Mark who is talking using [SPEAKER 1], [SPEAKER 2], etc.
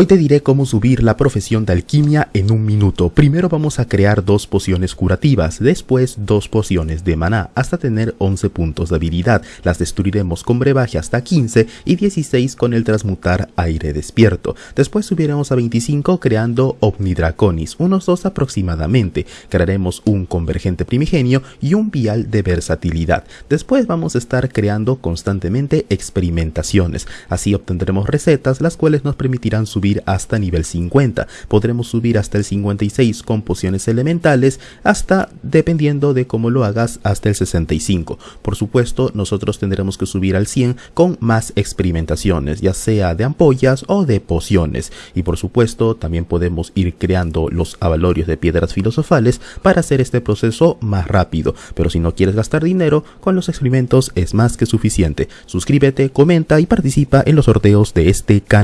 [SPEAKER 1] Hoy te diré cómo subir la profesión de alquimia en un minuto. Primero vamos a crear dos pociones curativas, después dos pociones de maná, hasta tener 11 puntos de habilidad. Las destruiremos con brebaje hasta 15 y 16 con el transmutar aire despierto. Después subiremos a 25 creando Omnidraconis, unos dos aproximadamente. Crearemos un convergente primigenio y un vial de versatilidad. Después vamos a estar creando constantemente experimentaciones. Así obtendremos recetas las cuales nos permitirán subir hasta nivel 50. Podremos subir hasta el 56 con pociones elementales, hasta, dependiendo de cómo lo hagas, hasta el 65. Por supuesto, nosotros tendremos que subir al 100 con más experimentaciones, ya sea de ampollas o de pociones. Y por supuesto, también podemos ir creando los avalorios de piedras filosofales para hacer este proceso más rápido. Pero si no quieres gastar dinero, con los experimentos es más que suficiente. Suscríbete, comenta y participa en los sorteos de este canal.